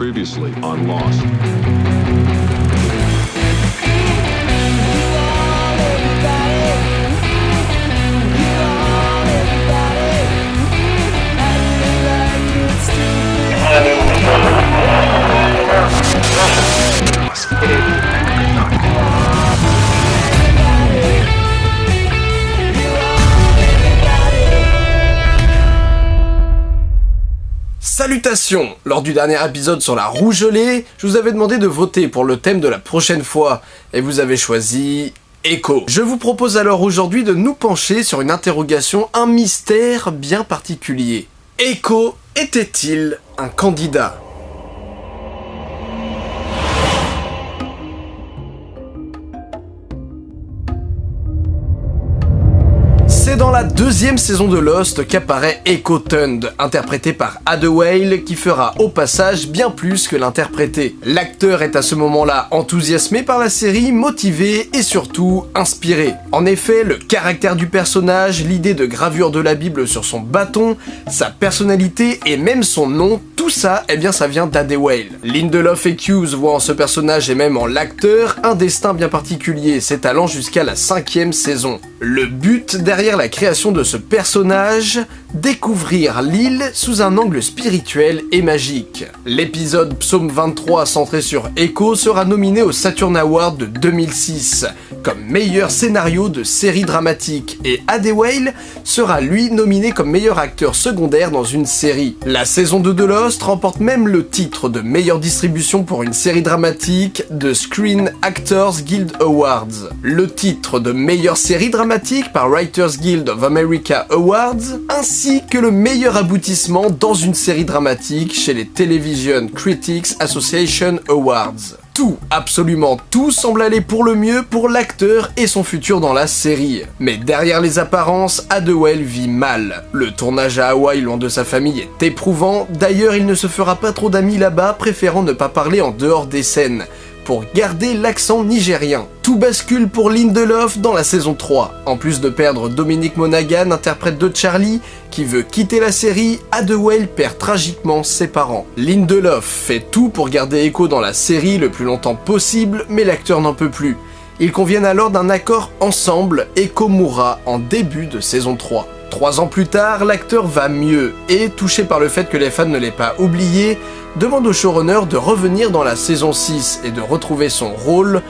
Previously on Lost. Salutations Lors du dernier épisode sur la rougelée, je vous avais demandé de voter pour le thème de la prochaine fois, et vous avez choisi... Echo. Je vous propose alors aujourd'hui de nous pencher sur une interrogation, un mystère bien particulier. Echo était-il un candidat? Dans la deuxième saison de Lost qu'apparaît Echo Tund, interprété par Ada Whale, qui fera au passage bien plus que l'interpréter. L'acteur est à ce moment-là enthousiasmé par la série, motivé et surtout inspiré. En effet, le caractère du personnage, l'idée de gravure de la Bible sur son bâton, sa personnalité et même son nom, tout ça, eh bien ça vient d'Ada Whale. Lindelof et Hughes voient en ce personnage et même en l'acteur un destin bien particulier, s'étalant jusqu'à la cinquième saison. Le but derrière la création de ce personnage, découvrir l'île sous un angle spirituel et magique. L'épisode Psaume 23 centré sur Echo sera nominé au Saturn Award de 2006 comme meilleur scénario de série dramatique et Adewale sera lui nominé comme meilleur acteur secondaire dans une série. La saison 2 de Lost remporte même le titre de meilleure distribution pour une série dramatique de Screen Actors Guild Awards. Le titre de meilleure série dramatique par Writers Guild of America Awards, ainsi que le meilleur aboutissement dans une série dramatique chez les Television Critics Association Awards. Tout, absolument tout semble aller pour le mieux pour l'acteur et son futur dans la série. Mais derrière les apparences, Adewell vit mal. Le tournage à Hawaï loin de sa famille est éprouvant, d'ailleurs il ne se fera pas trop d'amis là-bas, préférant ne pas parler en dehors des scènes pour garder l'accent nigérien. Tout bascule pour Lindelof dans la saison 3. En plus de perdre Dominique Monaghan, interprète de Charlie, qui veut quitter la série, Adewell perd tragiquement ses parents. Lindelof fait tout pour garder Echo dans la série le plus longtemps possible, mais l'acteur n'en peut plus. Ils conviennent alors d'un accord ensemble, Echo mourra en début de saison 3. Trois ans plus tard, l'acteur va mieux, et touché par le fait que les fans ne l'aient pas oublié, demande au showrunner de revenir dans la saison 6 et de retrouver son rôle,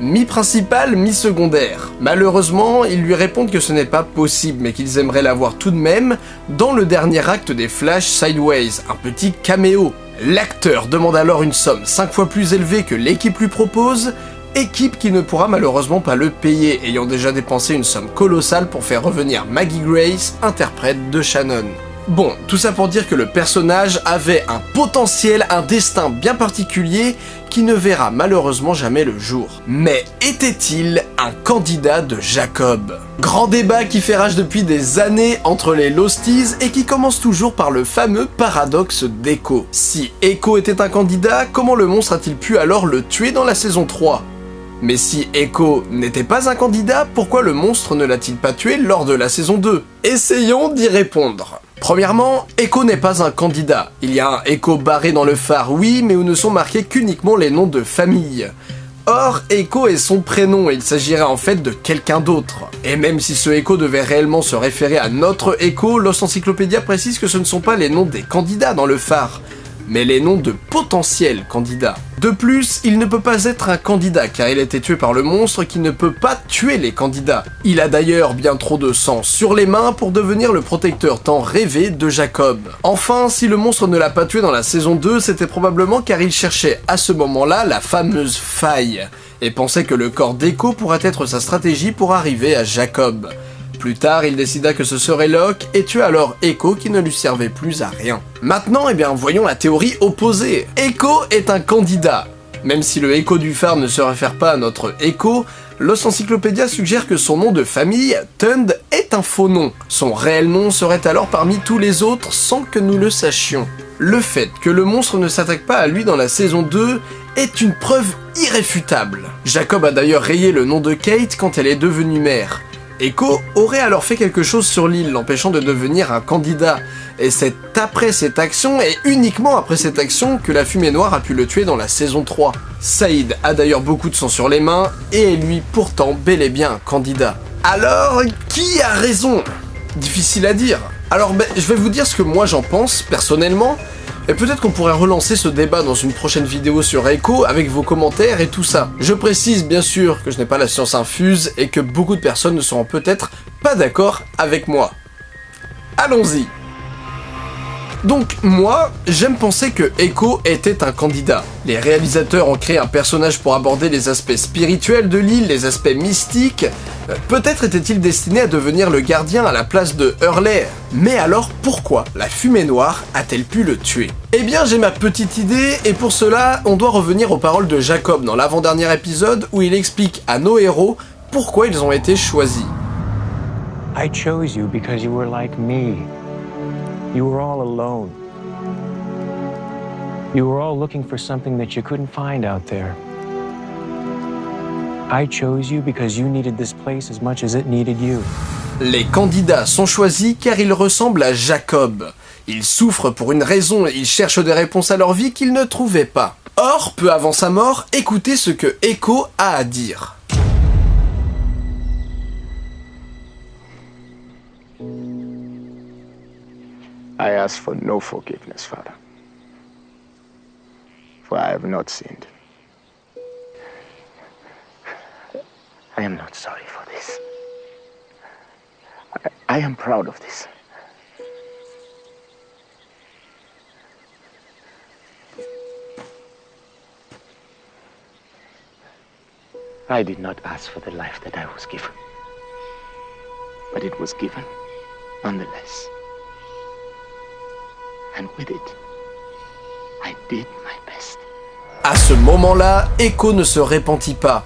mi-principal, mi-secondaire. Malheureusement, ils lui répondent que ce n'est pas possible, mais qu'ils aimeraient l'avoir tout de même dans le dernier acte des Flash Sideways, un petit caméo. L'acteur demande alors une somme 5 fois plus élevée que l'équipe lui propose, équipe qui ne pourra malheureusement pas le payer, ayant déjà dépensé une somme colossale pour faire revenir Maggie Grace, interprète de Shannon. Bon, tout ça pour dire que le personnage avait un potentiel, un destin bien particulier qui ne verra malheureusement jamais le jour. Mais était-il un candidat de Jacob? Grand débat qui fait rage depuis des années entre les Losties et qui commence toujours par le fameux paradoxe d'Echo. Si Echo était un candidat, comment le monstre a-t-il pu alors le tuer dans la saison 3 mais si Echo n'était pas un candidat, pourquoi le monstre ne l'a-t-il pas tué lors de la saison 2 Essayons d'y répondre. Premièrement, Echo n'est pas un candidat. Il y a un Echo barré dans le phare, oui, mais où ne sont marqués qu'uniquement les noms de famille. Or, Echo est son prénom et il s'agirait en fait de quelqu'un d'autre. Et même si ce Echo devait réellement se référer à notre Echo, Lost Encyclopedia précise que ce ne sont pas les noms des candidats dans le phare, mais les noms de potentiels candidats. De plus, il ne peut pas être un candidat car il a été tué par le monstre qui ne peut pas tuer les candidats. Il a d'ailleurs bien trop de sang sur les mains pour devenir le protecteur tant rêvé de Jacob. Enfin, si le monstre ne l'a pas tué dans la saison 2, c'était probablement car il cherchait à ce moment-là la fameuse faille et pensait que le corps d'Echo pourrait être sa stratégie pour arriver à Jacob. Plus tard, il décida que ce serait Locke et tua alors Echo qui ne lui servait plus à rien. Maintenant, eh voyons la théorie opposée. Echo est un candidat. Même si le Echo du phare ne se réfère pas à notre Echo, Los Encyclopedia suggère que son nom de famille, Tund, est un faux nom. Son réel nom serait alors parmi tous les autres sans que nous le sachions. Le fait que le monstre ne s'attaque pas à lui dans la saison 2 est une preuve irréfutable. Jacob a d'ailleurs rayé le nom de Kate quand elle est devenue mère. Echo aurait alors fait quelque chose sur l'île, l'empêchant de devenir un candidat, et c'est après cette action, et uniquement après cette action, que la fumée noire a pu le tuer dans la saison 3. Saïd a d'ailleurs beaucoup de sang sur les mains, et est lui pourtant bel et bien candidat. Alors, qui a raison? Difficile à dire. Alors ben, je vais vous dire ce que moi j'en pense, personnellement, et peut-être qu'on pourrait relancer ce débat dans une prochaine vidéo sur Echo avec vos commentaires et tout ça. Je précise bien sûr que je n'ai pas la science infuse et que beaucoup de personnes ne seront peut-être pas d'accord avec moi. Allons-y donc moi, j'aime penser que Echo était un candidat. Les réalisateurs ont créé un personnage pour aborder les aspects spirituels de l'île, les aspects mystiques. Peut-être était-il destiné à devenir le gardien à la place de Hurley. Mais alors pourquoi la fumée noire a-t-elle pu le tuer? Eh bien j'ai ma petite idée, et pour cela, on doit revenir aux paroles de Jacob dans l'avant-dernier épisode où il explique à nos héros pourquoi ils ont été choisis. You were all looking for something that you couldn't find out there. I chose you because you needed this place as much as it needed you. Les candidats sont choisis car ils ressemblent à Jacob. Ils souffrent pour une raison et ils cherchent des réponses à leur vie qu'ils ne trouvaient pas. Or, peu avant sa mort, écoutez ce que Echo a à dire. I ask for no forgiveness, Father, for I have not sinned. I am not sorry for this. I, I am proud of this. I did not ask for the life that I was given, but it was given nonetheless. And with it, I did my best. À ce moment-là, Echo ne se repentit pas.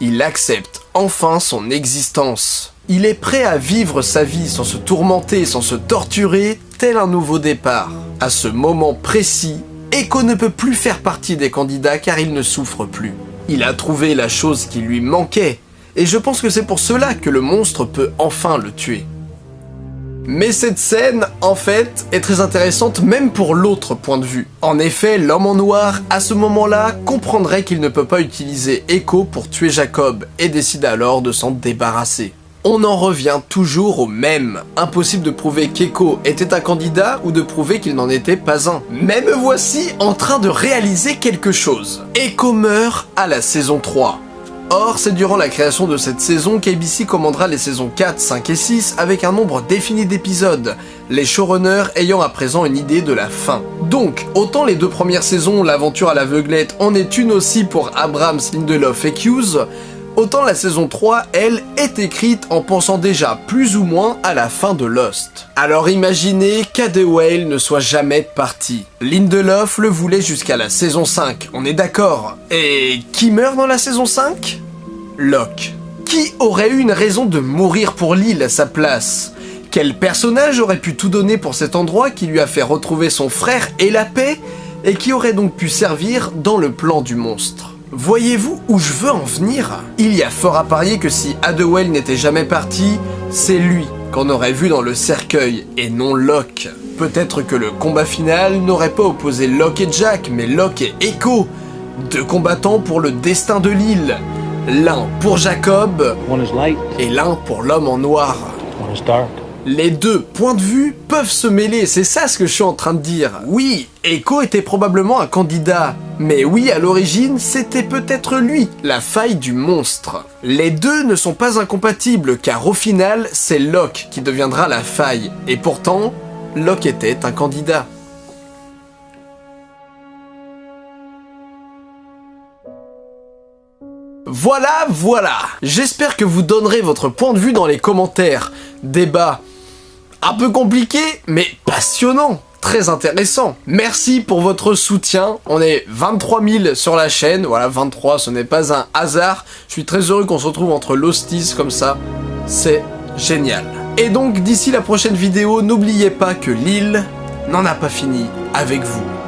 Il accepte enfin son existence. Il est prêt à vivre sa vie sans se tourmenter, sans se torturer, tel un nouveau départ. À ce moment précis, Echo ne peut plus faire partie des candidats car il ne souffre plus. Il a trouvé la chose qui lui manquait, et je pense que c'est pour cela que le monstre peut enfin le tuer. Mais cette scène, en fait, est très intéressante même pour l'autre point de vue. En effet, l'homme en noir, à ce moment-là, comprendrait qu'il ne peut pas utiliser Echo pour tuer Jacob, et décide alors de s'en débarrasser. On en revient toujours au même. Impossible de prouver qu'Echo était un candidat ou de prouver qu'il n'en était pas un. Mais me voici en train de réaliser quelque chose. Echo meurt à la saison 3. Or, c'est durant la création de cette saison qu'ABC commandera les saisons 4, 5 et 6 avec un nombre défini d'épisodes, les showrunners ayant à présent une idée de la fin. Donc, autant les deux premières saisons, l'aventure à l'aveuglette, en est une aussi pour Abrams, Lindelof et Hughes, autant la saison 3, elle, est écrite en pensant déjà plus ou moins à la fin de Lost. Alors imaginez qu'Ade Whale ne soit jamais parti. Lindelof le voulait jusqu'à la saison 5, on est d'accord. Et qui meurt dans la saison 5 Locke. Qui aurait eu une raison de mourir pour l'île à sa place? Quel personnage aurait pu tout donner pour cet endroit qui lui a fait retrouver son frère et la paix et qui aurait donc pu servir dans le plan du monstre? Voyez-vous où je veux en venir? Il y a fort à parier que si Adewell n'était jamais parti, c'est lui qu'on aurait vu dans le cercueil et non Locke. Peut-être que le combat final n'aurait pas opposé Locke et Jack, mais Locke et Echo, deux combattants pour le destin de l'île. L'un pour Jacob et l'un pour l'homme en noir. Les deux points de vue peuvent se mêler, c'est ça ce que je suis en train de dire. Oui, Echo était probablement un candidat, mais oui, à l'origine, c'était peut-être lui, la faille du monstre. Les deux ne sont pas incompatibles, car au final, c'est Locke qui deviendra la faille, et pourtant, Locke était un candidat. Voilà, voilà J'espère que vous donnerez votre point de vue dans les commentaires. Débat un peu compliqué, mais passionnant très intéressant. Merci pour votre soutien. On est 23 000 sur la chaîne. Voilà, 23, ce n'est pas un hasard. Je suis très heureux qu'on se retrouve entre l'hostis comme ça. C'est génial. Et donc, d'ici la prochaine vidéo, n'oubliez pas que l'île n'en a pas fini avec vous.